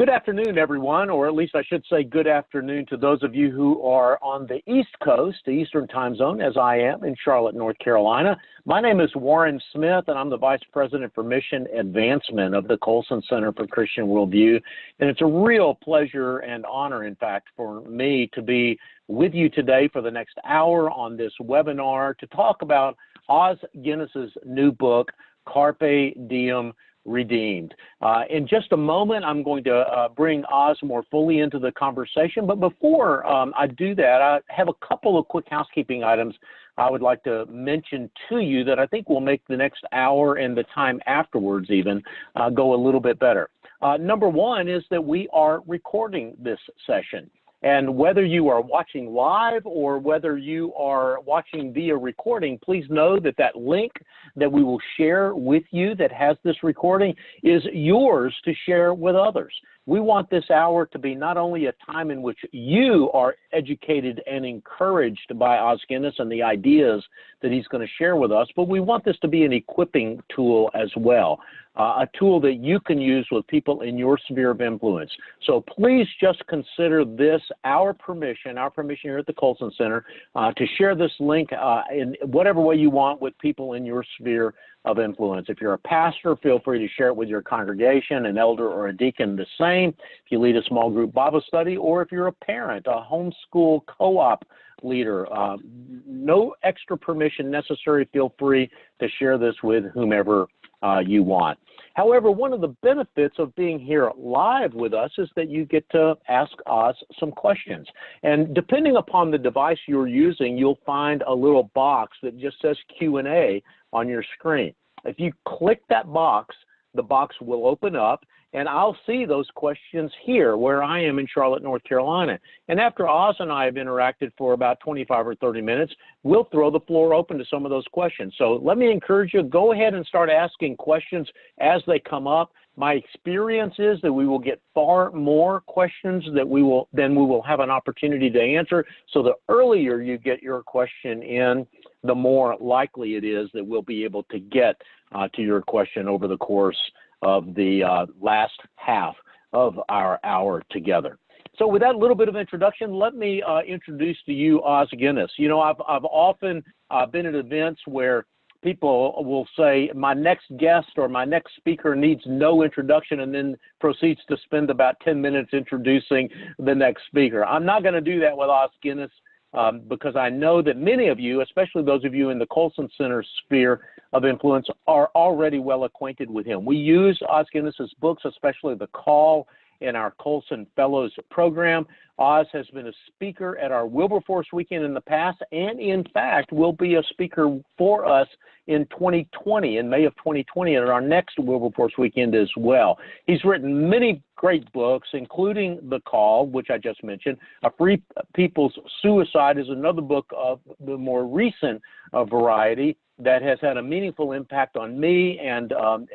Good afternoon, everyone, or at least I should say good afternoon to those of you who are on the East Coast, the Eastern Time Zone, as I am in Charlotte, North Carolina. My name is Warren Smith, and I'm the Vice President for Mission Advancement of the Colson Center for Christian Worldview. And it's a real pleasure and honor, in fact, for me to be with you today for the next hour on this webinar to talk about Os Guinness's new book, Carpe Diem redeemed. Uh, in just a moment, I'm going to uh, bring Os more fully into the conversation. But before um, I do that, I have a couple of quick housekeeping items I would like to mention to you that I think will make the next hour and the time afterwards even uh, go a little bit better. Uh, number one is that we are recording this session. And whether you are watching live or whether you are watching via recording, please know that that link that we will share with you that has this recording is yours to share with others. We want this hour to be not only a time in which you are educated and encouraged by Os Guinness and the ideas that he's going to share with us, but we want this to be an equipping tool as well uh, a tool that you can use with people in your sphere of influence. So please just consider this our permission, our permission here at the Colson Center, uh, to share this link uh, in whatever way you want with people in your sphere of influence. If you're a pastor, feel free to share it with your congregation, an elder or a deacon, the same. If you lead a small group Bible study, or if you're a parent, a homeschool co-op leader, uh, no extra permission necessary. Feel free to share this with whomever uh, you want. However, one of the benefits of being here live with us is that you get to ask us some questions. And depending upon the device you're using, you'll find a little box that just says Q&A on your screen. If you click that box, the box will open up and I'll see those questions here where I am in Charlotte, North Carolina. And after Os and I have interacted for about 25 or 30 minutes, we'll throw the floor open to some of those questions. So let me encourage you, go ahead and start asking questions as they come up. My experience is that we will get far more questions that we will than we will have an opportunity to answer. So the earlier you get your question in, the more likely it is that we'll be able to get uh, to your question over the course of the uh, last half of our hour together. So with that little bit of introduction, let me uh, introduce to you Os Guinness. You know, I've, I've often uh, been at events where people will say, my next guest or my next speaker needs no introduction and then proceeds to spend about 10 minutes introducing the next speaker. I'm not going to do that with Os Guinness um, because I know that many of you, especially those of you in the Colson Center sphere of influence, are already well acquainted with him. We use Os Guinness's books, especially The Call in our Colson Fellows program. Os has been a speaker at our Wilberforce weekend in the past, and in fact, will be a speaker for us in 2020, in May of 2020, at our next Wilberforce weekend as well. He's written many great books, including The Call, which I just mentioned. A Free People's Suicide is another book of the more recent uh, variety that has had a meaningful impact on me and um,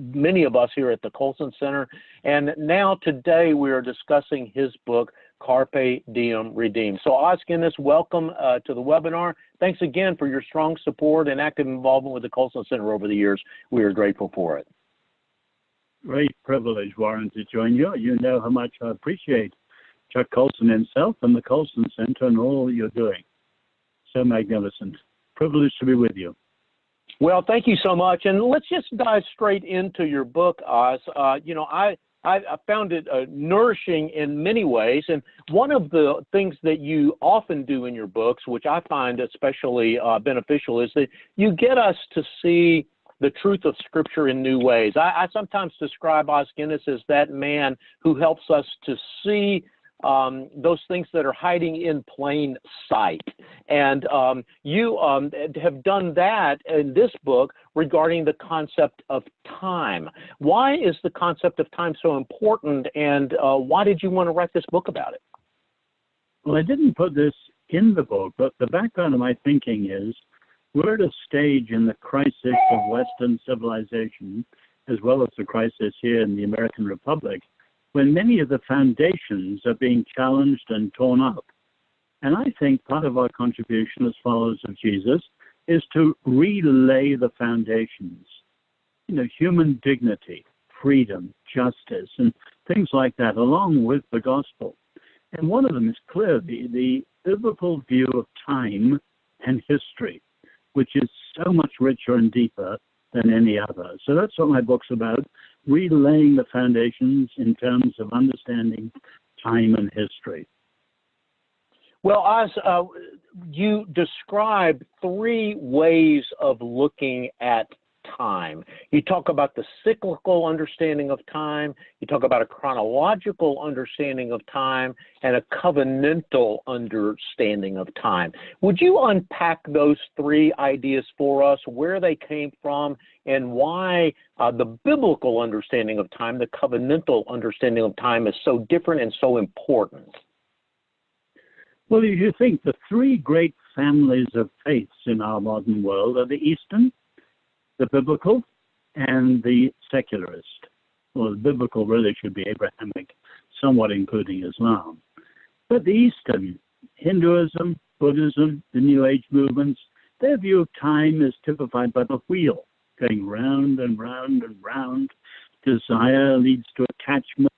many of us here at the Colson Center. And now today we are discussing his book, Carpe Diem Redeemed. So Os Guinness, welcome uh, to the webinar. Thanks again for your strong support and active involvement with the Colson Center over the years. We are grateful for it. Great privilege, Warren, to join you. You know how much I appreciate Chuck Colson himself and the Colson Center and all you're doing. So magnificent. Privileged to be with you. Well, thank you so much. And let's just dive straight into your book, Os. Uh, you know, I, I, found it uh, nourishing in many ways. And one of the things that you often do in your books, which I find especially uh, beneficial, is that you get us to see the truth of Scripture in new ways. I, I sometimes describe Os Guinness as that man who helps us to see um, those things that are hiding in plain sight. And um, you um, have done that in this book regarding the concept of time. Why is the concept of time so important, and uh, why did you want to write this book about it? Well, I didn't put this in the book, but the background of my thinking is we're at a stage in the crisis of Western civilization, as well as the crisis here in the American Republic, when many of the foundations are being challenged and torn up. And I think part of our contribution as followers of Jesus is to relay the foundations. You know, human dignity, freedom, justice, and things like that, along with the gospel. And one of them is clearly the, biblical view of time and history, which is so much richer and deeper than any other. So that's what my book's about relaying the foundations in terms of understanding time and history. Well, Os, uh, you describe three ways of looking at time. You talk about the cyclical understanding of time, you talk about a chronological understanding of time, and a covenantal understanding of time. Would you unpack those three ideas for us, where they came from, and why uh, the biblical understanding of time, the covenantal understanding of time, is so different and so important? Well, if you think the three great families of faiths in our modern world are the Eastern, the biblical and the secularist. Well, the biblical really should be Abrahamic, somewhat including Islam. But the Eastern, Hinduism, Buddhism, the New Age movements, their view of time is typified by the wheel, going round and round and round. Desire leads to attachment,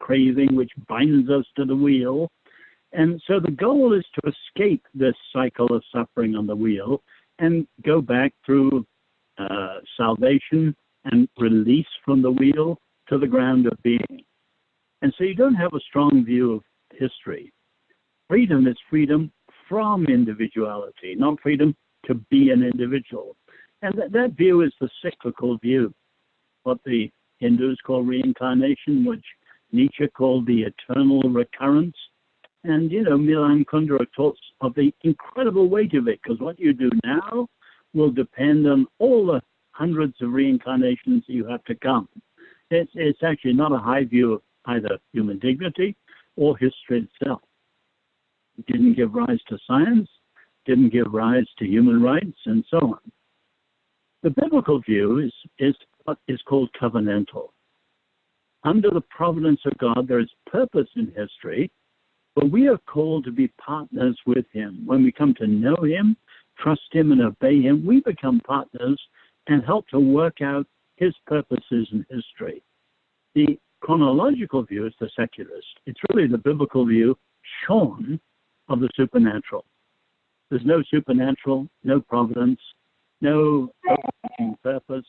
craving, which binds us to the wheel. And so the goal is to escape this cycle of suffering on the wheel and go back through uh, salvation and release from the wheel to the ground of being. And so you don't have a strong view of history. Freedom is freedom from individuality, not freedom to be an individual. And that, that view is the cyclical view, what the Hindus call reincarnation, which Nietzsche called the eternal recurrence. And, you know, Milan Kundera talks of the incredible weight of it, because what you do now will depend on all the hundreds of reincarnations you have to come. It's, it's actually not a high view of either human dignity or history itself. It didn't give rise to science, didn't give rise to human rights, and so on. The biblical view is, is what is called covenantal. Under the providence of God, there is purpose in history, but we are called to be partners with Him. When we come to know Him, trust Him and obey Him, we become partners and help to work out His purposes in history. The chronological view is the secularist. It's really the biblical view shorn of the supernatural. There's no supernatural, no providence, no purpose.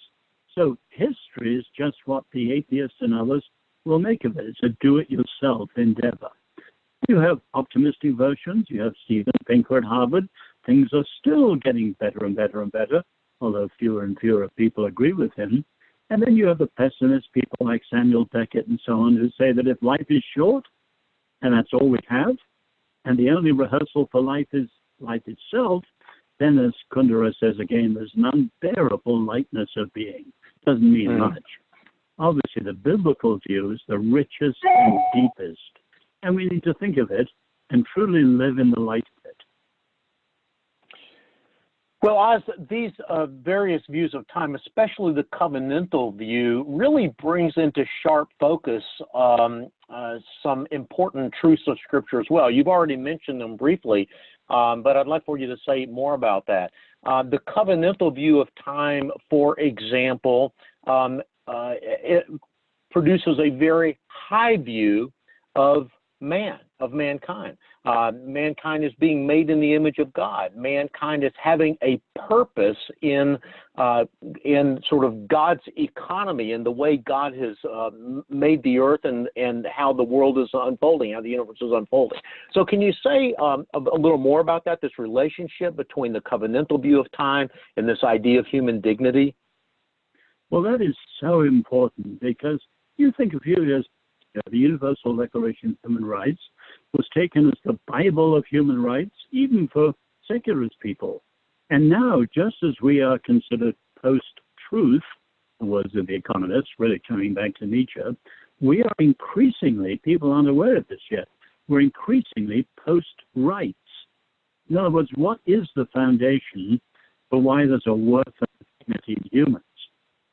So history is just what the atheists and others will make of it. It's a do-it-yourself endeavor. You have optimistic versions. You have Steven Pinker at Harvard things are still getting better and better and better, although fewer and fewer people agree with him. And then you have the pessimist people like Samuel Beckett and so on who say that if life is short and that's all we have, and the only rehearsal for life is life itself, then as Kundera says again, there's an unbearable lightness of being. Doesn't mean mm. much. Obviously, the biblical view is the richest and deepest, and we need to think of it and truly live in the light well, as these uh, various views of time, especially the covenantal view, really brings into sharp focus um, uh, some important truths of Scripture as well. You've already mentioned them briefly, um, but I'd like for you to say more about that. Uh, the covenantal view of time, for example, um, uh, it produces a very high view of man, of mankind. Uh, mankind is being made in the image of God. Mankind is having a purpose in uh, in sort of God's economy and the way God has uh, made the earth and and how the world is unfolding, how the universe is unfolding. So, can you say um, a, a little more about that? This relationship between the covenantal view of time and this idea of human dignity. Well, that is so important because you think of you as the Universal Declaration of Human Rights was taken as the Bible of human rights, even for secularist people. And now, just as we are considered post truth, the words of the economists, really coming back to Nietzsche, we are increasingly, people aren't aware of this yet, we're increasingly post rights. In other words, what is the foundation for why there's a worth of dignity in humans?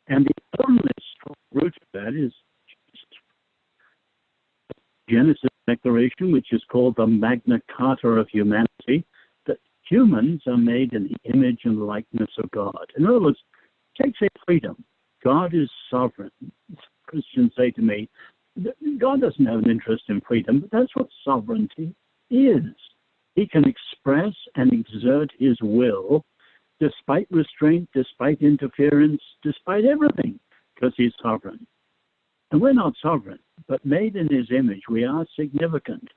And the only strong root of that is Genesis Declaration, which is called the Magna Carta of Humanity, that humans are made in the image and likeness of God. In other words, take say freedom. God is sovereign. Christians say to me, God doesn't have an interest in freedom, but that's what sovereignty is. He can express and exert his will despite restraint, despite interference, despite everything, because he's sovereign. And we're not sovereign, but made in his image, we are significant.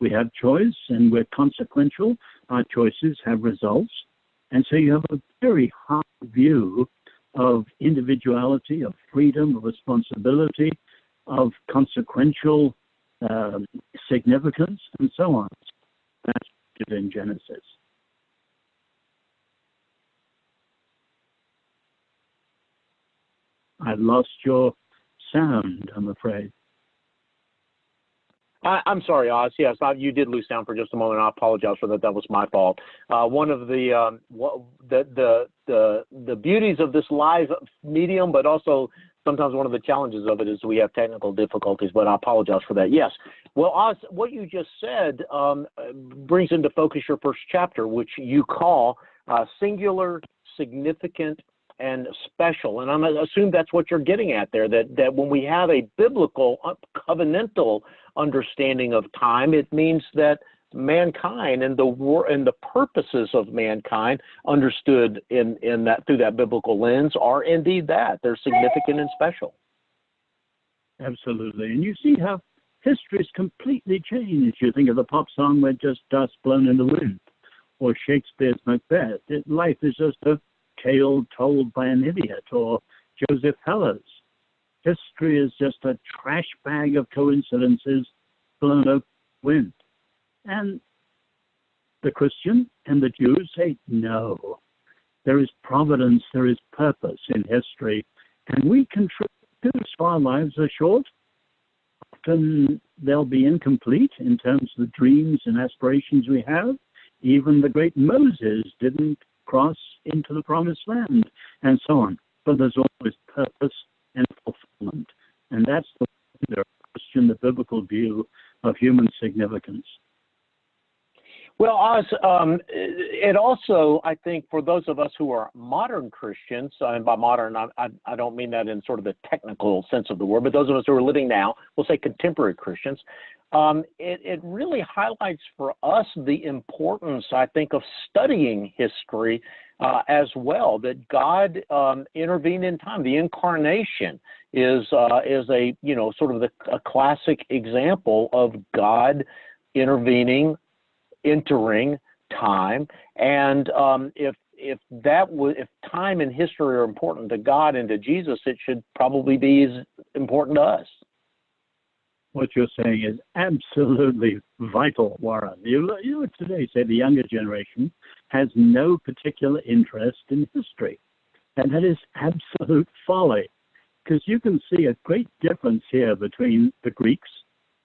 We have choice and we're consequential. Our choices have results. And so you have a very high view of individuality, of freedom, of responsibility, of consequential um, significance, and so on. That's in Genesis. I lost your sound, I'm afraid. I, am sorry, Os. Yes, I, you did lose sound for just a moment. I apologize for that. That was my fault. Uh, one of the, um, the the the the beauties of this live medium, but also sometimes one of the challenges of it is we have technical difficulties. But I apologize for that. Yes. Well, Os, what you just said um, brings into focus your first chapter, which you call uh, singular, significant, and special. And I'm assume that's what you're getting at there. That that when we have a biblical uh, covenantal understanding of time, it means that mankind and the war and the purposes of mankind understood in in that through that biblical lens are indeed that they're significant and special. Absolutely, and you see how history's completely changed. You think of the pop song "We're Just Dust Blown in the Wind," or Shakespeare's Macbeth. It, life is just a tale told by an idiot, or Joseph Heller's. History is just a trash bag of coincidences blown up wind. And the Christian and the Jew say, no. There is providence, there is purpose in history, and we contribute so our lives are short. Often they'll be incomplete in terms of the dreams and aspirations we have. Even the great Moses didn't cross into the promised land, and so on. But there's always purpose and fulfillment. And that's the, Christian, the biblical view of human significance. Well, Os, um, it also, I think, for those of us who are modern Christians, and by modern, I, I, I, don't mean that in sort of the technical sense of the word, but those of us who are living now, we'll say contemporary Christians, um, it, it really highlights for us the importance, I think, of studying history uh, as well. That God um, intervened in time. The incarnation is uh, is a you know sort of the, a classic example of God intervening, entering time, and um, if if that was if time and history are important to God and to Jesus, it should probably be as important to us what you're saying is absolutely vital, Warren. You, you would today say the younger generation has no particular interest in history. And that is absolute folly, because you can see a great difference here between the Greeks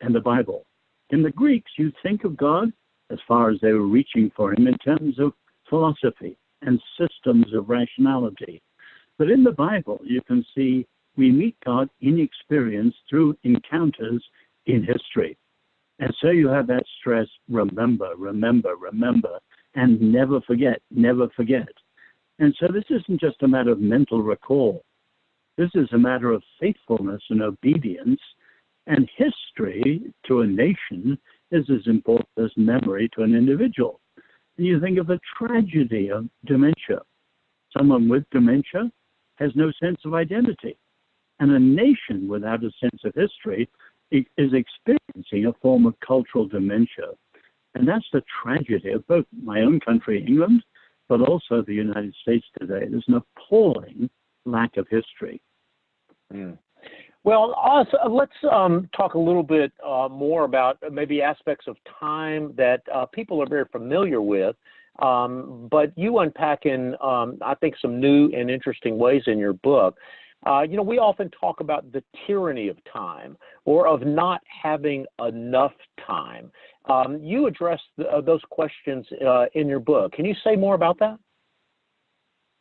and the Bible. In the Greeks, you think of God as far as they were reaching for him in terms of philosophy and systems of rationality. But in the Bible, you can see we meet God in experience through encounters in history. And so you have that stress remember, remember, remember, and never forget, never forget. And so this isn't just a matter of mental recall. This is a matter of faithfulness and obedience. And history to a nation is as important as memory to an individual. And you think of the tragedy of dementia. Someone with dementia has no sense of identity. And a nation without a sense of history is experiencing a form of cultural dementia. And that's the tragedy of both my own country, England, but also the United States today. There's an appalling lack of history. Mm. Well, Os, uh, let's um, talk a little bit uh, more about maybe aspects of time that uh, people are very familiar with. Um, but you unpack in, um, I think, some new and interesting ways in your book. Uh, you know, we often talk about the tyranny of time or of not having enough time. Um, you address the, uh, those questions uh, in your book. Can you say more about that?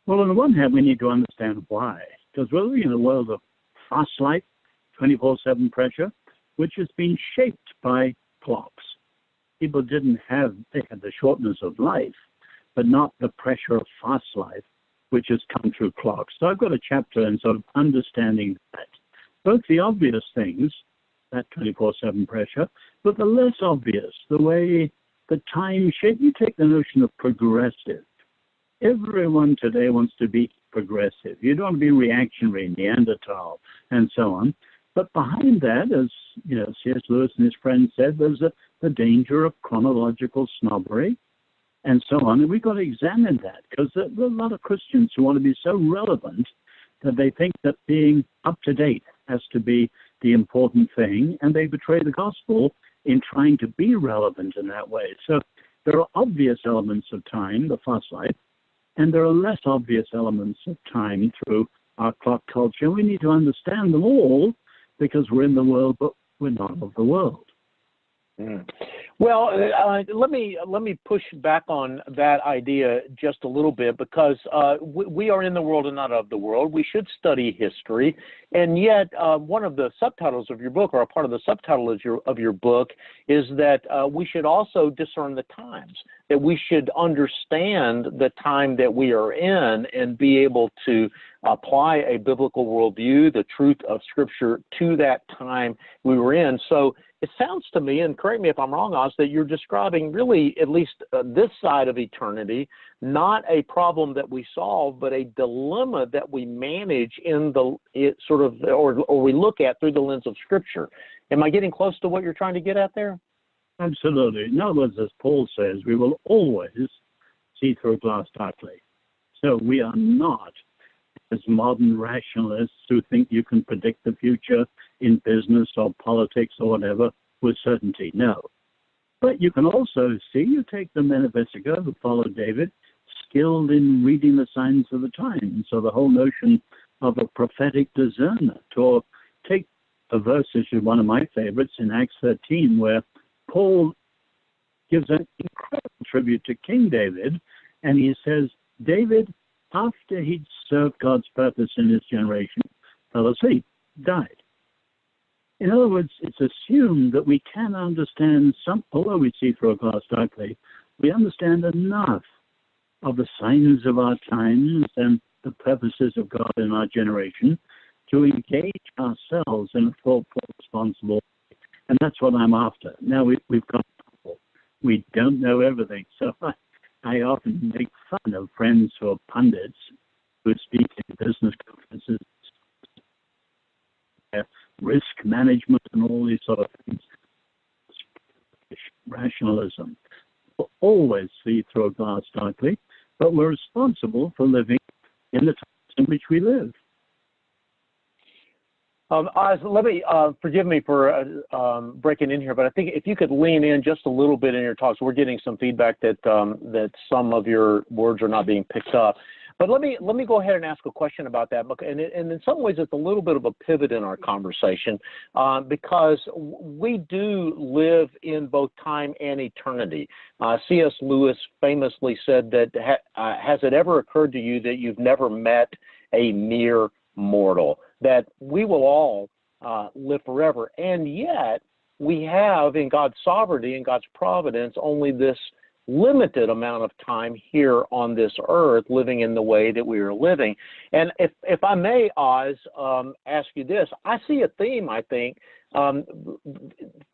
Well, on the one hand, we need to understand why. Because we're living in a world of fast life, 24 7 pressure, which has been shaped by clocks. People didn't have, they had the shortness of life, but not the pressure of fast life which has come through clocks. So I've got a chapter in sort of understanding that. Both the obvious things, that 24 7 pressure, but the less obvious, the way the time shape, you take the notion of progressive. Everyone today wants to be progressive. You don't want to be reactionary, Neanderthal, and so on. But behind that, as you know, C.S. Lewis and his friends said, there's a, the danger of chronological snobbery and so on. And we've got to examine that because there, are a lot of Christians who want to be so relevant that they think that being up to date has to be the important thing, and they betray the gospel in trying to be relevant in that way. So there are obvious elements of time, the fast life, and there are less obvious elements of time through our clock culture. We need to understand them all because we're in the world, but we're not of the world. Mm. Well, uh, let me let me push back on that idea just a little bit because uh, we, we, are in the world and not of the world. We should study history, and yet uh, one of the subtitles of your book, or a part of the subtitle of your of your book, is that uh, we should also discern the times. That we should understand the time that we are in and be able to apply a biblical worldview, the truth of Scripture, to that time we were in. So it sounds to me, and correct me if I'm wrong, Oz, that you're describing really, at least uh, this side of eternity, not a problem that we solve, but a dilemma that we manage in the it sort of, or, or we look at through the lens of Scripture. Am I getting close to what you're trying to get at there? Absolutely. In other words, as Paul says, we will always see through a glass darkly. So we are not as modern rationalists who think you can predict the future in business or politics or whatever with certainty. No. But you can also see, you take the men of Issachar who followed David, skilled in reading the signs of the times. So the whole notion of a prophetic discernment, or take a verse, which is one of my favorites in Acts 13, where Paul gives an incredible tribute to King David, and he says, David after he'd served God's purpose in his generation, fell asleep, died. In other words, it's assumed that we can understand some, although we see through a glass darkly, we understand enough of the signs of our times and the purposes of God in our generation to engage ourselves in a full responsible way. And that's what I'm after. Now we, have got we don't know everything. So I, I often make fun of friends who are pundits who speak in business conferences, risk management, and all these sort of things. Rationalism. We'll always see through a glass darkly, but we're responsible for living in the times in which we live. Um, Os, let me uh, forgive me for uh, um, breaking in here, but I think if you could lean in just a little bit in your talks, we're getting some feedback that um, that some of your words are not being picked up. But let me let me go ahead and ask a question about that, and, and in some ways it's a little bit of a pivot in our conversation uh, because we do live in both time and eternity. Uh, C.S. Lewis famously said that ha- uh, has it ever occurred to you that you've never met a mere mortal? That we will all uh, live forever. And yet, we have in God's sovereignty and God's providence only this limited amount of time here on this earth living in the way that we are living. And if, if I may, Os, um, ask you this, I see a theme, I think, um,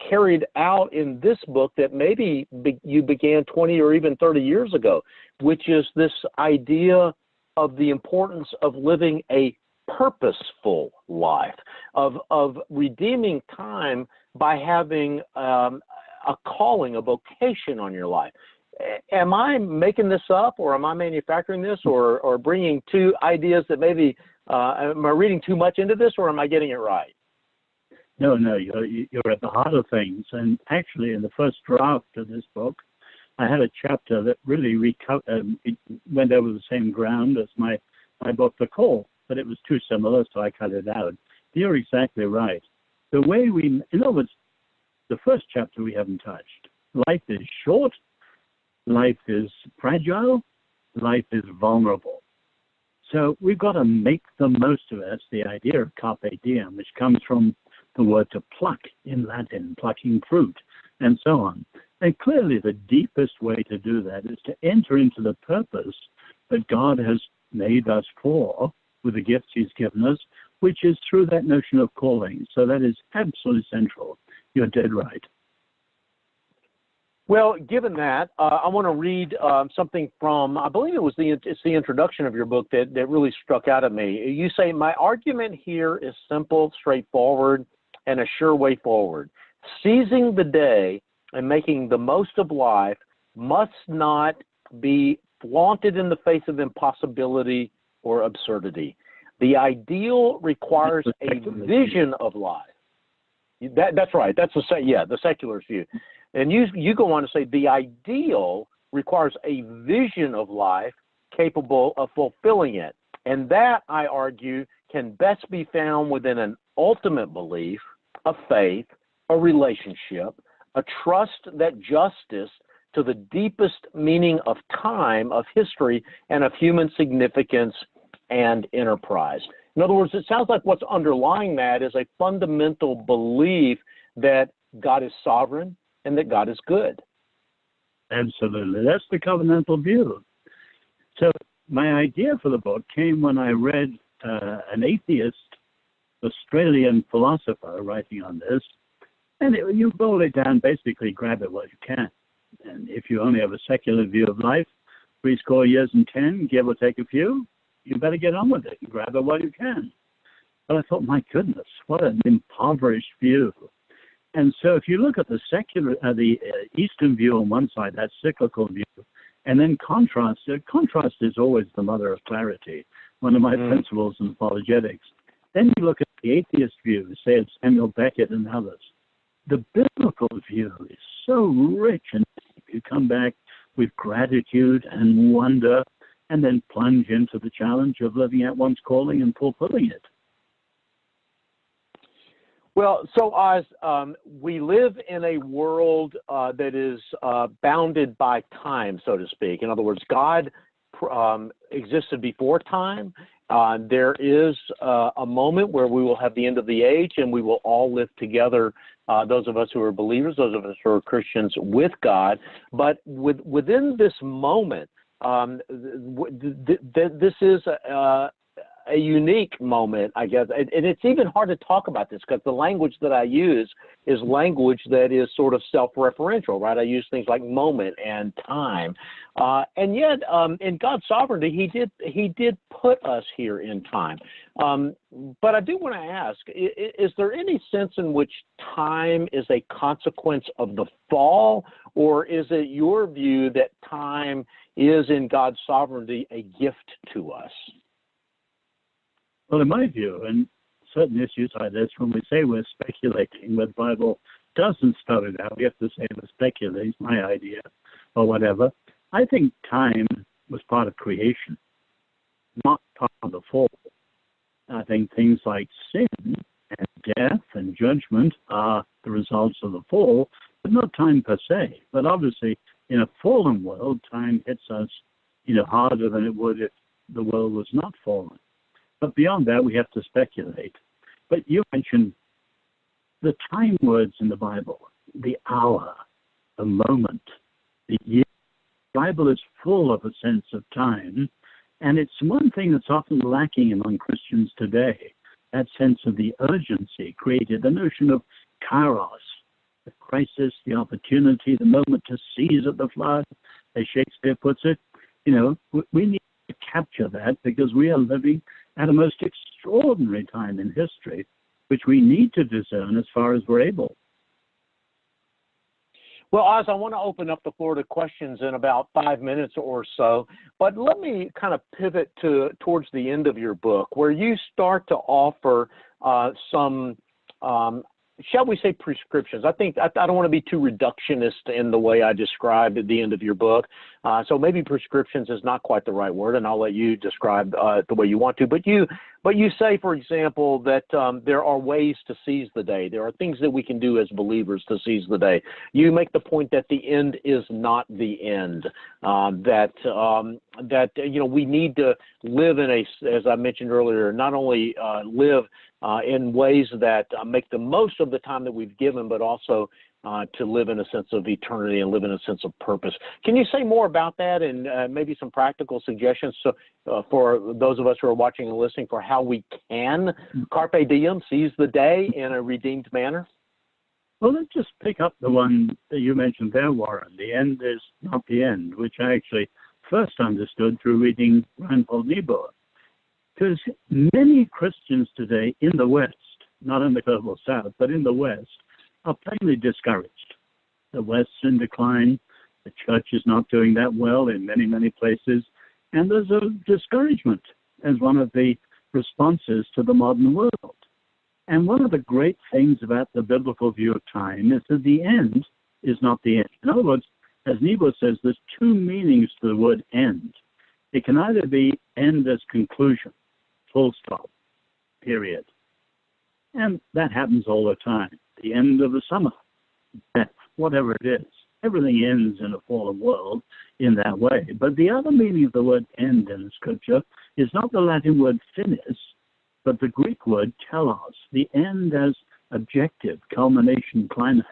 carried out in this book that maybe be, you began 20 or even 30 years ago, which is this idea of the importance of living a purposeful life, of, of redeeming time by having um, a calling, a vocation on your life. Am I making this up, or am I manufacturing this, or, or bringing two ideas that maybe, uh, am I reading too much into this, or am I getting it right? No, no, you're, you're at the heart of things. And actually, in the first draft of this book, I had a chapter that really reco- uh, went over the same ground as my, my book, The Call but it was too similar, so I cut it out. You're exactly right. The way we, in other words, the first chapter we haven't touched. Life is short, life is fragile, life is vulnerable. So we've got to make the most of it. That's the idea of carpe diem, which comes from the word to pluck in Latin, plucking fruit, and so on. And clearly, the deepest way to do that is to enter into the purpose that God has made us for with the gifts he's given us, which is through that notion of calling. So that is absolutely central. You're dead right. Well, given that, uh, I want to read um, something from, I believe it was the, it's the introduction of your book that, that really struck out at me. You say, My argument here is simple, straightforward, and a sure way forward. Seizing the day and making the most of life must not be flaunted in the face of impossibility or absurdity. The ideal requires a vision of life. That, that's right. That's the yeah the secular view. And you, you go on to say the ideal requires a vision of life capable of fulfilling it. And that, I argue, can best be found within an ultimate belief, a faith, a relationship, a trust that justice to the deepest meaning of time, of history, and of human significance and enterprise. In other words, it sounds like what's underlying that is a fundamental belief that God is sovereign, and that God is good. Absolutely. That's the covenantal view. So, my idea for the book came when I read uh, an atheist Australian philosopher writing on this. And it, you boil it down, basically grab it while you can. And if you only have a secular view of life, three score years and ten, give or take a few, you better get on with it and grab it while you can. But I thought, my goodness, what an impoverished view. And so if you look at the secular, uh, the uh, Eastern view on one side, that cyclical view, and then contrast, uh, contrast is always the mother of clarity, one of my mm. principles in apologetics. Then you look at the atheist view, say it's Samuel Beckett and others. The biblical view is so rich and you come back with gratitude and wonder and then plunge into the challenge of living out one's calling and fulfilling it. Well, so Os, um, we live in a world uh, that is uh, bounded by time, so to speak. In other words, God um, existed before time. Uh, there is uh, a moment where we will have the end of the age and we will all live together, uh, those of us who are believers, those of us who are Christians, with God. But with, within this moment, um, th- th- th- this is uh, a unique moment, I guess. And, and it's even hard to talk about this because the language that I use is language that is sort of self-referential, right? I use things like moment and time, uh, and yet um, in God's sovereignty, He did He did put us here in time. Um, but I do want to ask: is, is there any sense in which time is a consequence of the fall, or is it your view that time is in God's sovereignty a gift to us? Well, in my view, and certain issues like this, when we say we're speculating, where the Bible doesn't spell it out, we have to say we're speculating, my idea, or whatever. I think time was part of creation, not part of the fall. I think things like sin and death and judgment are the results of the fall, but not time per se. But obviously, in a fallen world, time hits us, you know, harder than it would if the world was not fallen. But beyond that, we have to speculate. But you mentioned the time words in the Bible the hour, the moment, the year. The Bible is full of a sense of time. And it's one thing that's often lacking among Christians today that sense of the urgency created, the notion of kairos, the crisis, the opportunity, the moment to seize at the flood, as Shakespeare puts it. You know, we need to capture that because we are living at a most extraordinary time in history, which we need to discern as far as we're able. Well, Os, I want to open up the floor to questions in about five minutes or so, but let me kind of pivot to towards the end of your book, where you start to offer uh, some um, shall we say prescriptions? I think I, I don't want to be too reductionist in the way I described at the end of your book. Uh, so maybe prescriptions is not quite the right word, and I'll let you describe uh, the way you want to. But you, but you say, for example, that um, there are ways to seize the day. There are things that we can do as believers to seize the day. You make the point that the end is not the end. Um, that um, that you know we need to live in a, as I mentioned earlier, not only uh, live uh, in ways that uh, make the most of the time that we've given, but also uh, to live in a sense of eternity and live in a sense of purpose. Can you say more about that and uh, maybe some practical suggestions so, uh, for those of us who are watching and listening for how we can carpe diem, seize the day in a redeemed manner? Well, let's just pick up the one that you mentioned there, Warren. The end is not the end, which I actually first understood through reading Reinhold Niebuhr. Because many Christians today in the West, not in the global South, but in the West, are plainly discouraged. The West's in decline. The church is not doing that well in many, many places. And there's a discouragement as one of the responses to the modern world. And one of the great things about the biblical view of time is that the end is not the end. In other words, as Niebuhr says, there's two meanings to the word end. It can either be end as conclusion, full stop, period. And that happens all the time. The end of the summer, whatever it is. Everything ends in a fallen world in that way. But the other meaning of the word end in the scripture is not the Latin word finis, but the Greek word telos, the end as objective, culmination, climax.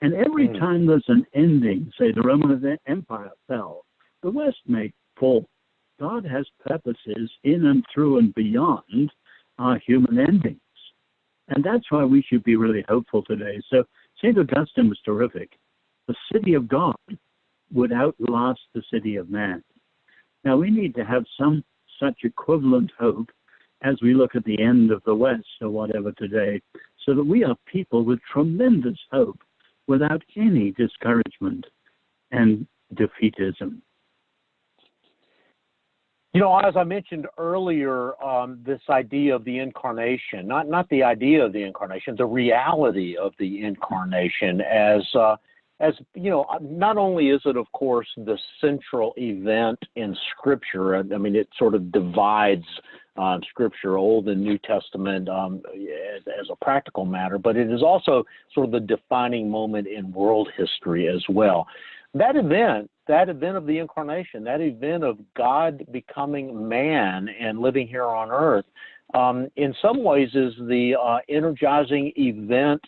And every mm. time there's an ending, say the Roman Empire fell, the West may fall. God has purposes in and through and beyond our human endings. And that's why we should be really hopeful today. So St. Augustine was terrific. The city of God would outlast the city of man. Now we need to have some such equivalent hope as we look at the end of the West or whatever today, so that we are people with tremendous hope without any discouragement and defeatism. You know, as I mentioned earlier, um, this idea of the incarnation, not, not the idea of the incarnation, the reality of the incarnation as, uh, as, you know, not only is it, of course, the central event in Scripture, I mean, it sort of divides uh, Scripture, Old and New Testament, um, as, as, a practical matter, but it is also sort of the defining moment in world history as well. That event that event of the incarnation, that event of God becoming man and living here on earth, um, in some ways is the uh, energizing event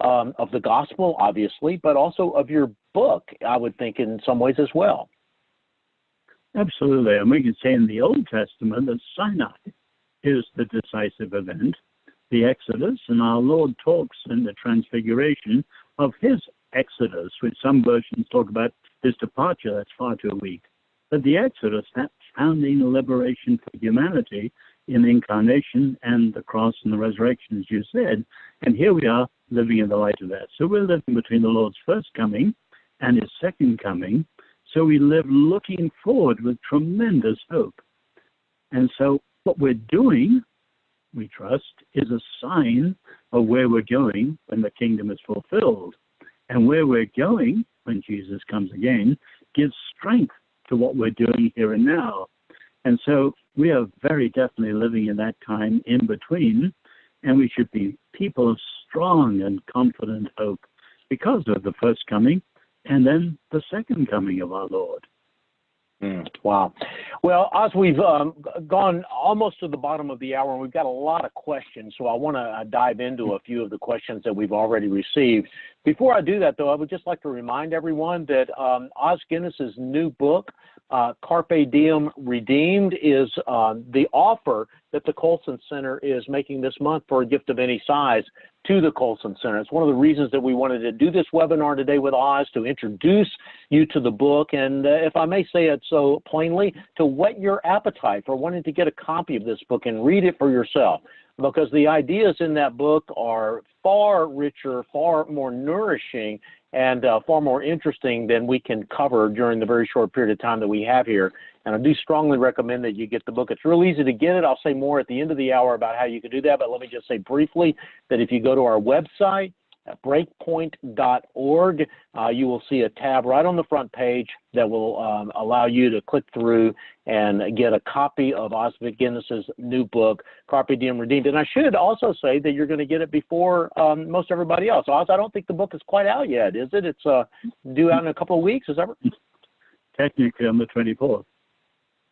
um, of the gospel, obviously, but also of your book, I would think, in some ways as well. Absolutely. And we can say in the Old Testament that Sinai is the decisive event, the Exodus, and our Lord talks in the Transfiguration of his Exodus, which some versions talk about his departure, that's far too weak. But the Exodus, that founding liberation for humanity in the incarnation and the cross and the resurrection, as you said. And here we are living in the light of that. So we're living between the Lord's first coming and his second coming. So we live looking forward with tremendous hope. And so what we're doing, we trust, is a sign of where we're going when the kingdom is fulfilled. And where we're going when Jesus comes again gives strength to what we're doing here and now. And so we are very definitely living in that time in between, and we should be people of strong and confident hope because of the first coming and then the second coming of our Lord. Mm, wow. Well, as we've um, gone almost to the bottom of the hour, and we've got a lot of questions, so I want to uh, dive into a few of the questions that we've already received. Before I do that, though, I would just like to remind everyone that um, Os Guinness's new book, uh, Carpe Diem Redeemed, is uh, the offer that the Colson Center is making this month for a gift of any size to the Colson Center. It's one of the reasons that we wanted to do this webinar today with Os to introduce you to the book and, uh, if I may say it so plainly, to whet your appetite for wanting to get a copy of this book and read it for yourself. Because the ideas in that book are far richer, far more nourishing, and uh, far more interesting than we can cover during the very short period of time that we have here and I do strongly recommend that you get the book. It's real easy to get it. I'll say more at the end of the hour about how you can do that, but let me just say briefly that if you go to our website, at breakpoint.org, uh, you will see a tab right on the front page that will um, allow you to click through and get a copy of Osvid Guinness's new book, Carpe Diem Redeemed. And I should also say that you're going to get it before um, most everybody else. Os, I don't think the book is quite out yet, is it? It's uh, due out in a couple of weeks, is that right? Technically on the 24th.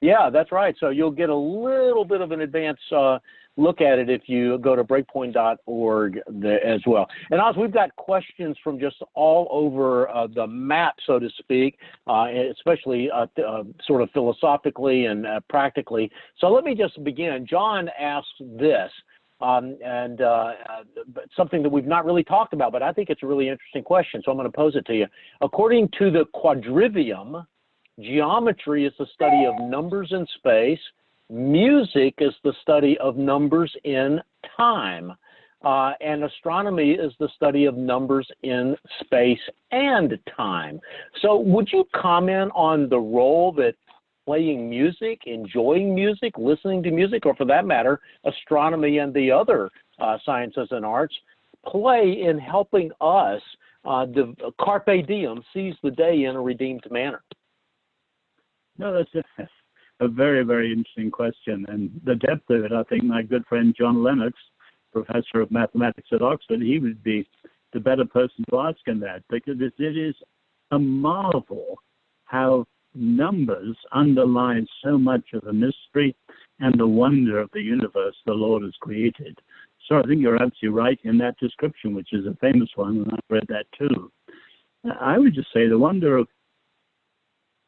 Yeah, that's right. So you'll get a little bit of an advance uh, look at it if you go to breakpoint.org as well. And Os, we've got questions from just all over uh, the map, so to speak, uh, especially uh, uh sort of philosophically and uh, practically. So let me just begin. John asked this. Um, and uh, something that we've not really talked about, but I think it's a really interesting question, so I'm going to pose it to you. According to the quadrivium, geometry is the study of numbers in space, Music is the study of numbers in time. Uh, and astronomy is the study of numbers in space and time. So, would you comment on the role that playing music, enjoying music, listening to music, or for that matter, astronomy and the other uh, sciences and arts play in helping us uh, the carpe diem, seize the day in a redeemed manner? No, that's a, a very, very interesting question. And the depth of it, I think my good friend John Lennox, professor of mathematics at Oxford, he would be the better person to ask him that because it is a marvel how numbers underlie so much of the mystery and the wonder of the universe the Lord has created. So I think you're absolutely right in that description, which is a famous one, and I've read that too. I would just say the wonder of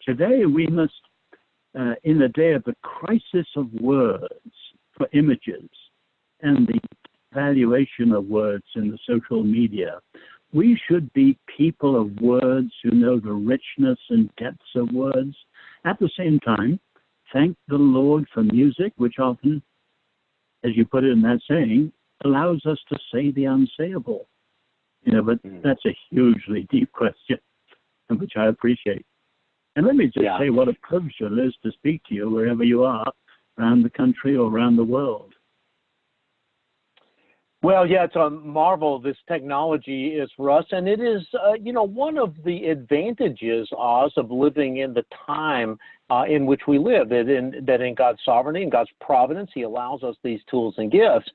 today we must uh, in the day of the crisis of words for images and the valuation of words in the social media, we should be people of words who know the richness and depths of words. At the same time, thank the Lord for music, which often, as you put it in that saying, allows us to say the unsayable. You know, but mm. that's a hugely deep question, which I appreciate. And let me just yeah. say what a privilege it is to speak to you wherever you are around the country or around the world. Well, yeah, it's a marvel this technology is for us, and it is, uh, you know, one of the advantages, Os, of living in the time uh, in which we live. That in that in God's sovereignty and God's providence, He allows us these tools and gifts.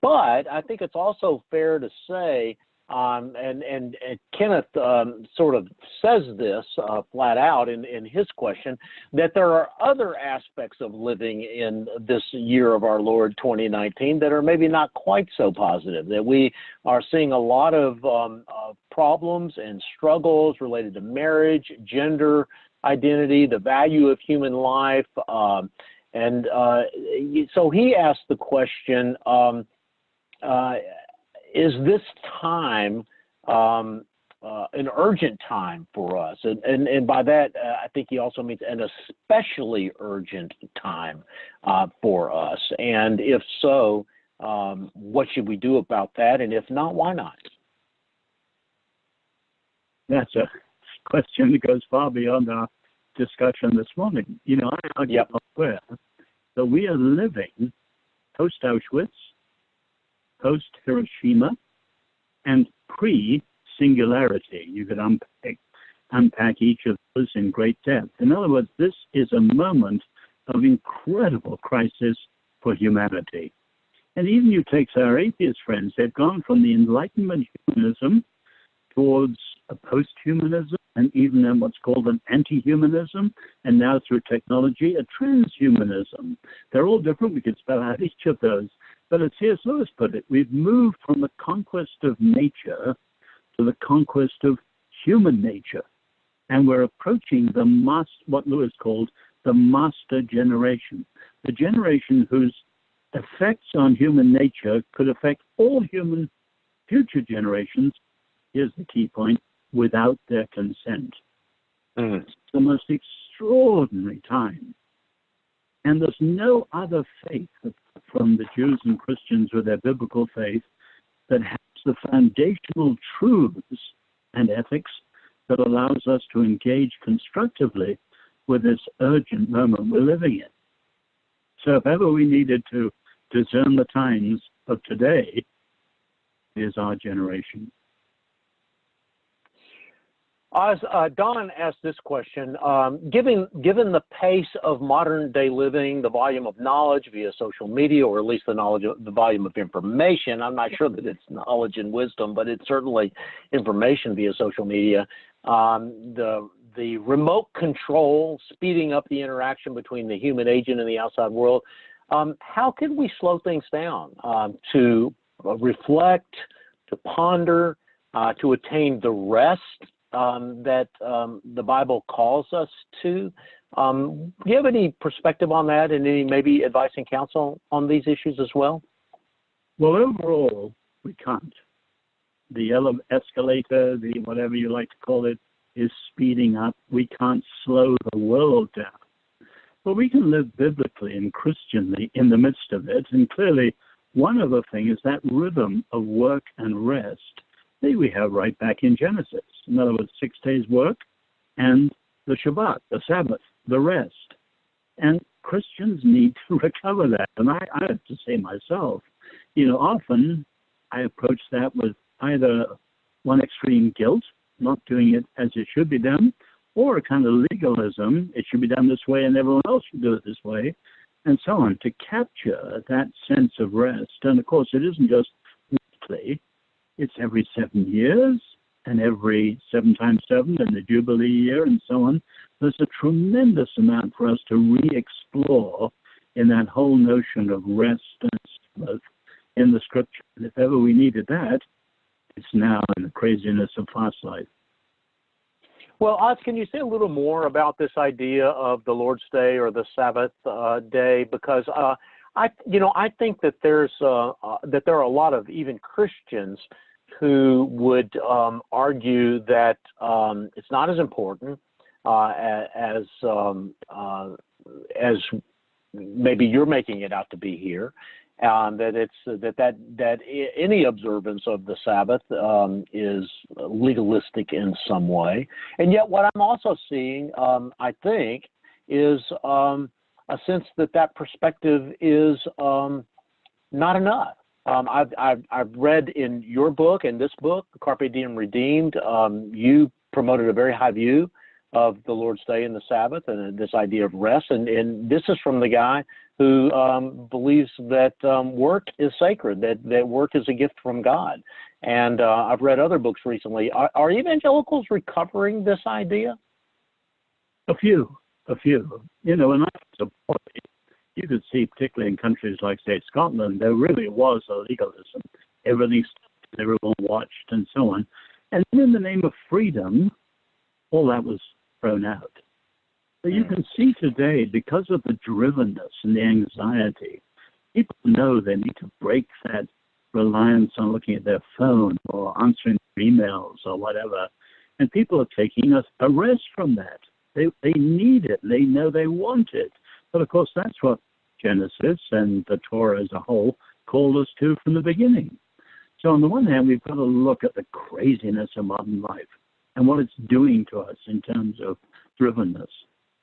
But I think it's also fair to say um, and, and, and, Kenneth um, sort of says this uh, flat out in, in his question that there are other aspects of living in this year of our Lord 2019 that are maybe not quite so positive. That we are seeing a lot of um, problems and struggles related to marriage, gender identity, the value of human life. Um, and uh, so he asked the question um, uh, is this time um, uh, an urgent time for us? And, and, and by that, uh, I think he also means an especially urgent time uh, for us. And if so, um, what should we do about that? And if not, why not? That's a question that goes far beyond our discussion this morning. You know, I argue yep. elsewhere that we are living post Auschwitz post Hiroshima and pre singularity. You could unpack, unpack each of those in great depth. In other words, this is a moment of incredible crisis for humanity. And even you take our atheist friends, they've gone from the Enlightenment humanism towards a post humanism, and even then what's called an anti humanism, and now through technology, a transhumanism. They're all different. We could spell out each of those. But as C.S. Lewis put it, we've moved from the conquest of nature to the conquest of human nature. And we're approaching the master, what Lewis called the master generation, the generation whose effects on human nature could affect all human future generations. Here's the key point without their consent. Mm. It's the most extraordinary time. And there's no other faith from the Jews and Christians with their biblical faith that has the foundational truths and ethics that allows us to engage constructively with this urgent moment we're living in. So if ever we needed to discern the times of today, is our generation. As uh, Don asked this question, um, given given the pace of modern day living, the volume of knowledge via social media, or at least the knowledge of the volume of information, I'm not sure that it's knowledge and wisdom, but it's certainly information via social media. Um, the the remote control, speeding up the interaction between the human agent and the outside world. um, how can we slow things down um, to reflect, to ponder, uh, to attain the rest um, that um, the Bible calls us to? Um, do you have any perspective on that and any maybe advice and counsel on these issues as well? Well, overall, we can't. The escalator, the whatever you like to call it, is speeding up. We can't slow the world down. But we can live biblically and Christianly in the midst of it. And clearly, one other thing is that rhythm of work and rest that we have right back in Genesis. In other words, six days work and the Shabbat, the Sabbath, the rest. And Christians need to recover that. And I, I have to say myself, you know, often I approach that with either one extreme guilt, not doing it as it should be done, or a kind of legalism, it should be done this way and everyone else should do it this way, and so on, to capture that sense of rest. And of course, it isn't just weekly, it's every seven years and every seven times seven and the Jubilee year and so on. There's a tremendous amount for us to re explore in that whole notion of rest and Sabbath in the scripture. And if ever we needed that, it's now in the craziness of fast life. Well, Os, can you say a little more about this idea of the Lord's Day or the Sabbath uh, day? Because uh, I, you know, I think that there's uh, uh that there are a lot of even Christians who would um, argue that um, it's not as important uh, as um, uh, as maybe you're making it out to be here, um, that it's that that that any observance of the Sabbath um, is legalistic in some way, and yet what I'm also seeing, um, I think, is um, a sense that that perspective is not enough. Um, I've, I've, I've read in your book and this book, Carpe Diem Redeemed, you promoted a very high view of the Lord's Day and the Sabbath and this idea of rest. And, and this is from the guy who um, believes that um, work is sacred, that, that work is a gift from God. And uh, I've read other books recently. Are, are evangelicals recovering this idea? A few, a few. You know, and I support it. You could see, particularly in countries like, say, Scotland, there really was a legalism. Everything, everyone watched, and so on. And in the name of freedom, all that was thrown out. But you hmm. can see today, because of the drivenness and the anxiety, people know they need to break that reliance on looking at their phone or answering emails or whatever. And people are taking a, a rest from that. They, they need it. They know they want it. But of course, that's what Genesis and the Torah as a whole called us to from the beginning. So, on the one hand, we've got to look at the craziness of modern life and what it's doing to us in terms of drivenness.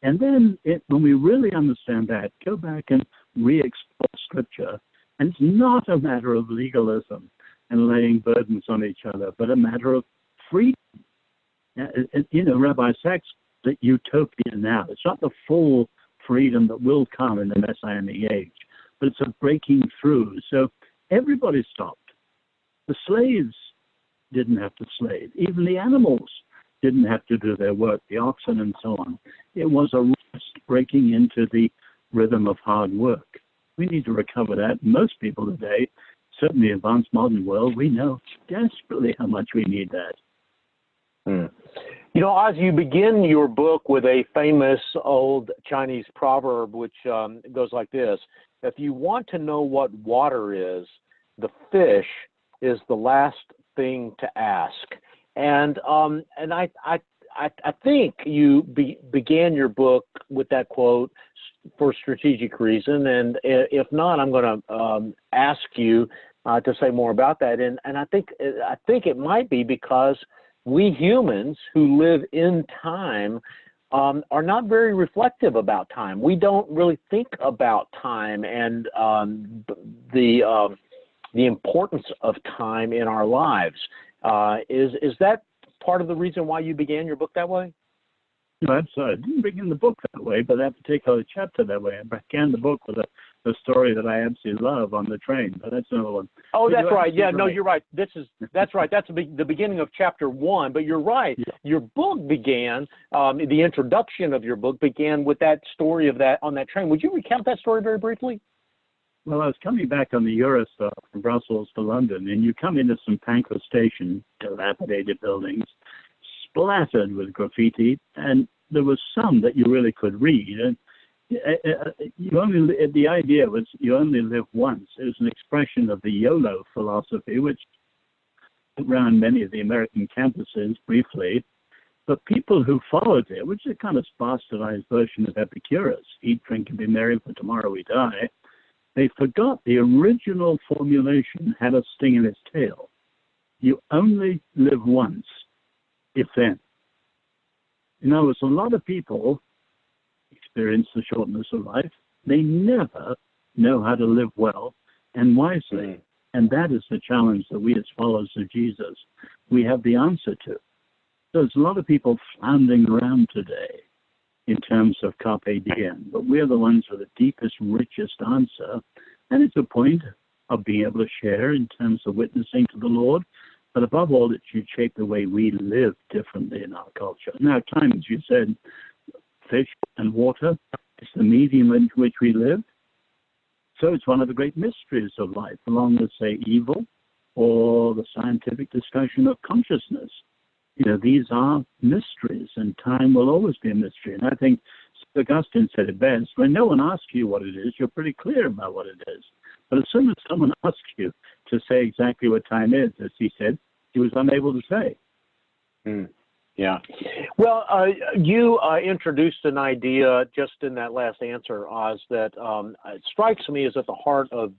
And then it, when we really understand that, go back and re-explore scripture. And it's not a matter of legalism and laying burdens on each other, but a matter of freedom. You know, Rabbi Sacks, the utopia now, it's not the full freedom that will come in the Messianic age, but it's a breaking through. So everybody stopped. The slaves didn't have to slave. Even the animals didn't have to do their work, the oxen and so on. It was a rest breaking into the rhythm of hard work. We need to recover that. Most people today, certainly in the advanced modern world, we know desperately how much we need that. Hmm. You know, as you begin your book with a famous old Chinese proverb, which um, goes like this If you want to know what water is, the fish is the last thing to ask. And um, and I, I I, I think you be, began your book with that quote for strategic reason, and if not, I'm going to um, ask you uh, to say more about that. And and I think I think it might be because we humans who live in time um, are not very reflective about time. We don't really think about time and um, the uh, the importance of time in our lives. Uh, is is that part of the reason why you began your book that way? No, I didn't begin the book that way, but that particular chapter that way. I began the book with a, a story that I absolutely love on the train, but that's another one. Oh, that's right. Yeah, no, you're right. This is that's right. That's the, the beginning of chapter one. But you're right. Yeah. Your book began. Um, the introduction of your book began with that story of that on that train. Would you recount that story very briefly? Well, I was coming back on the Eurostar from Brussels to London, and you come into St Pancras Station, dilapidated buildings, splattered with graffiti, and there was some that you really could read. And uh, uh, Uh, uh, you only the idea was you only live once. It was an expression of the YOLO philosophy, which ran many of the American campuses briefly. But people who followed it, which is a kind of bastardized version of Epicurus, eat, drink, and be merry, for tomorrow we die, they forgot the original formulation had a sting in its tail. You only live once, if then. In other words, a lot of people experience the shortness of life. They never know how to live well and wisely. Mm. And that is the challenge that we as followers of Jesus, we have the answer to. There's a lot of people floundering around today in terms of carpe diem, but we're the ones with the deepest, richest answer. And it's a point of being able to share in terms of witnessing to the Lord, but above all, it should shape the way we live differently in our culture. Now, time, as you said, fish and water is the medium in which we live. So it's one of the great mysteries of life, along with, say, evil or the scientific discussion of consciousness. You know, these are mysteries, and time will always be a mystery. And I think Augustine said it best when no one asks you what it is, you're pretty clear about what it is. But as soon as someone asks you to say exactly what time is, as he said, he was unable to say. Mm. Yeah. Well, uh, you uh, introduced an idea just in that last answer, Os, that um, strikes me as at the heart of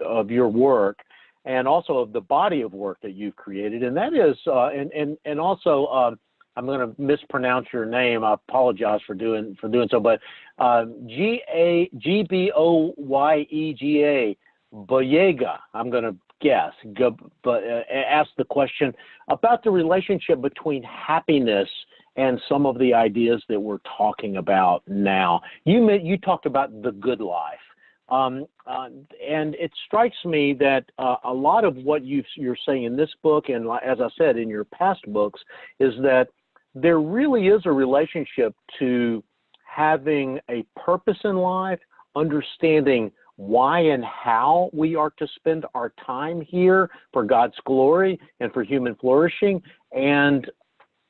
of your work, and also of the body of work that you've created, and that is, uh, and and and also, um, I'm going to mispronounce your name. I apologize for doing for doing so, but uh, G A G B O Y E G A Boyega. I'm going to guess, but uh, ask the question about the relationship between happiness and some of the ideas that we're talking about now. You you talked about the good life. Um, uh, and it strikes me that uh, a lot of what you are saying in this book, and as I said in your past books, is that there really is a relationship to having a purpose in life, understanding why and how we are to spend our time here for God's glory and for human flourishing, and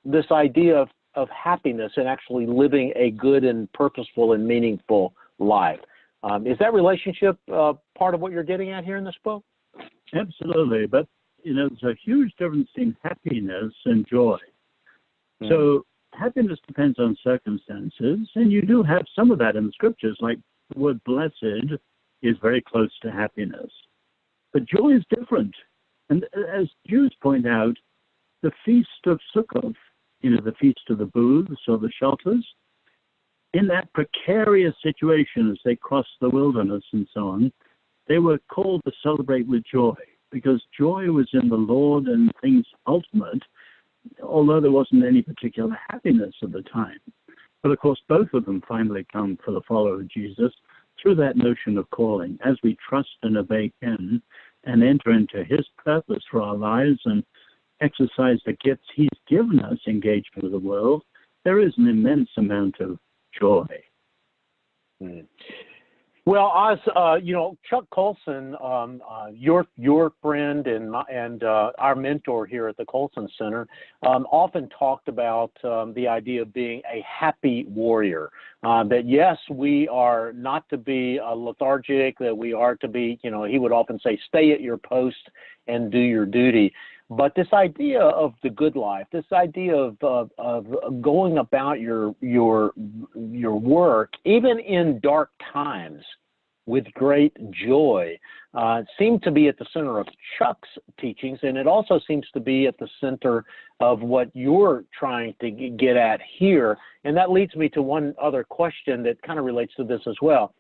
this idea of, of happiness and actually living a good and purposeful and meaningful life. Um, is that relationship uh, part of what you're getting at here in this book? Absolutely, but you know, there's a huge difference in happiness and joy. Mm. So happiness depends on circumstances, and you do have some of that in the scriptures, like the word blessed is very close to happiness. But joy is different. And as Jews point out, the feast of Sukkot, you know, the feast of the booths or the shelters, in that precarious situation as they crossed the wilderness and so on, they were called to celebrate with joy because joy was in the Lord and things ultimate, although there wasn't any particular happiness at the time. But of course, both of them finally come for the follower of Jesus through that notion of calling, as we trust and obey Him and enter into His purpose for our lives and exercise the gifts He's given us, engagement with the world, there is an immense amount of joy. Mm. Well, Os, uh, you know, Chuck Colson, um, uh, your your friend and my, and uh, our mentor here at the Colson Center, um, often talked about um, the idea of being a happy warrior. Uh, that yes, we are not to be uh, lethargic. That we are to be, you know, he would often say, stay at your post and do your duty. But this idea of the good life, this idea of, of, of going about your your your work, even in dark times, with great joy, uh, seemed to be at the center of Chuck's teachings, and it also seems to be at the center of what you're trying to get at here. And that leads me to one other question that kind of relates to this as well.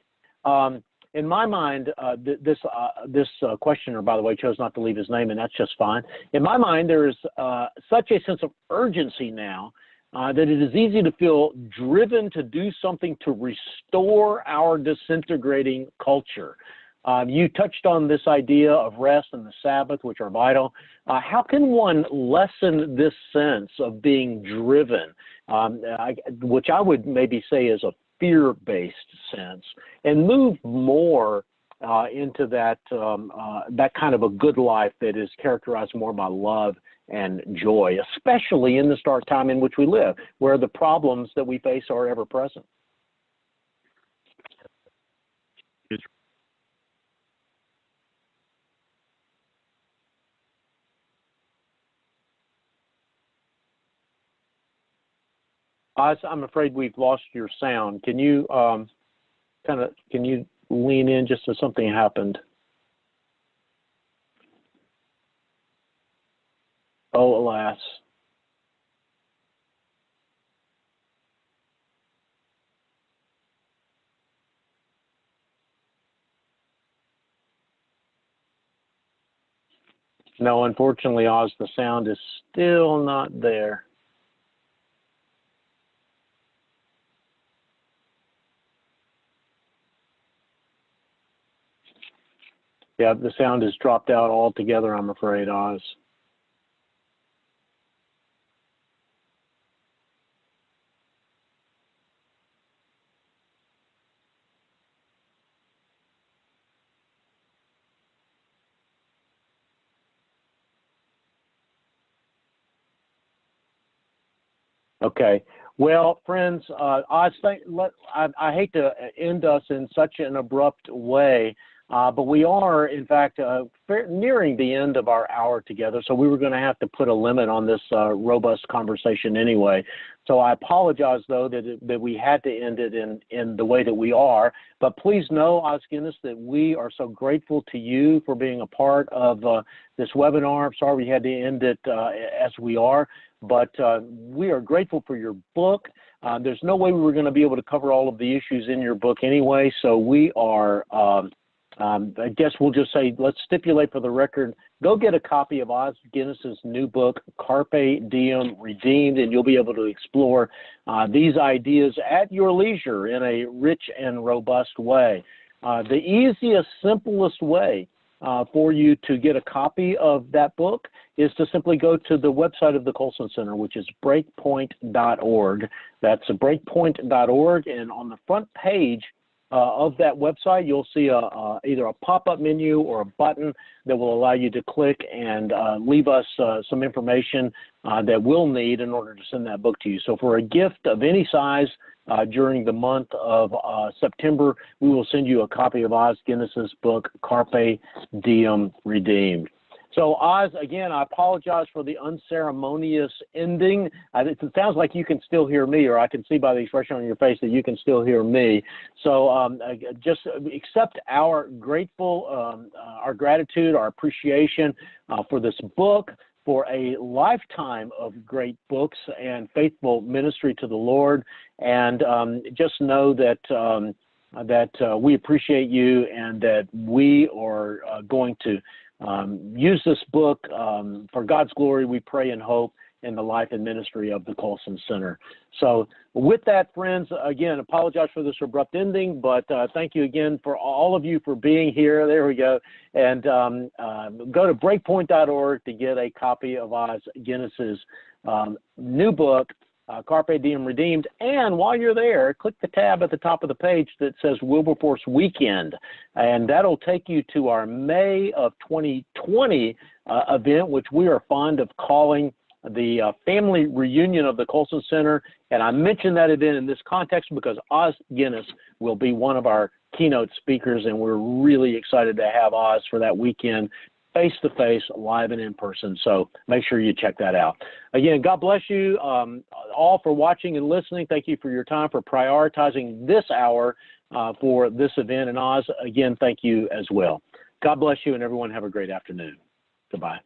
Um, in my mind, uh, th- this uh, this uh, questioner, by the way, chose not to leave his name, and that's just fine. In my mind, there is uh, such a sense of urgency now uh, that it is easy to feel driven to do something to restore our disintegrating culture. Um, you touched on this idea of rest and the Sabbath, which are vital. Uh, how can one lessen this sense of being driven, um, I, which I would maybe say is a fear based sense, and move more uh, into that um, uh, that kind of a good life that is characterized more by love and joy, especially in this dark time in which we live, where the problems that we face are ever present. Os, I'm afraid we've lost your sound. Can you um, kind of can you lean in just so something happened? Oh, alas. No, unfortunately, Os, the sound is still not there. Yeah, the sound has dropped out altogether, I'm afraid, Os. Okay. Well, friends, uh, I, think, let, I, I hate to end us in such an abrupt way, uh, but we are, in fact, uh, nearing the end of our hour together, so we were going to have to put a limit on this uh, robust conversation anyway. So I apologize, though, that, that we had to end it in, in the way that we are. But please know, Os Guinness, that we are so grateful to you for being a part of uh, this webinar. I'm sorry we had to end it uh, as we are, but uh, we are grateful for your book. There's no way we were going to be able to cover all of the issues in your book anyway, so we are um, um, I guess we'll just say, let's stipulate for the record, go get a copy of Os Guinness's new book, Carpe Diem Redeemed, and you'll be able to explore uh, these ideas at your leisure in a rich and robust way. Uh, the easiest, simplest way uh, for you to get a copy of that book is to simply go to the website of the Colson Center, which is breakpoint.org. That's breakpoint.org, and on the front page, of that website, you'll see a, uh, either a pop-up menu or a button that will allow you to click and uh, leave us uh, some information uh, that we'll need in order to send that book to you. So for a gift of any size uh, during the month of September, we will send you a copy of Os Guinness's book, Carpe Diem Redeemed. So, Os, again, I apologize for the unceremonious ending. it sounds like you can still hear me, or I can see by the expression on your face that you can still hear me. So, um, just accept our grateful, um, uh, our gratitude, our appreciation uh, for this book, for a lifetime of great books and faithful ministry to the Lord. And um, just know that um, that uh, we appreciate you and that we are uh, going to um, use this book um, for God's glory, we pray and hope in the life and ministry of the Colson Center. So, with that, friends, again, apologize for this abrupt ending, but uh, thank you again for all of you for being here. There we go. And um, uh, go to breakpoint.org to get a copy of Os Guinness's um, new book, uh, Carpe Diem Redeemed. And while you're there, click the tab at the top of the page that says Wilberforce Weekend, and that'll take you to our May of 2020 uh, event, which we are fond of calling the uh, family reunion of the Colson Center. And I mention that event in this context because Os Guinness will be one of our keynote speakers, and we're really excited to have Os for that weekend face to face, live and in person. So make sure you check that out. Again, God bless you um, all for watching and listening. Thank you for your time for prioritizing this hour uh, for this event. And Os, again, thank you as well. God bless you, and everyone have a great afternoon. Goodbye.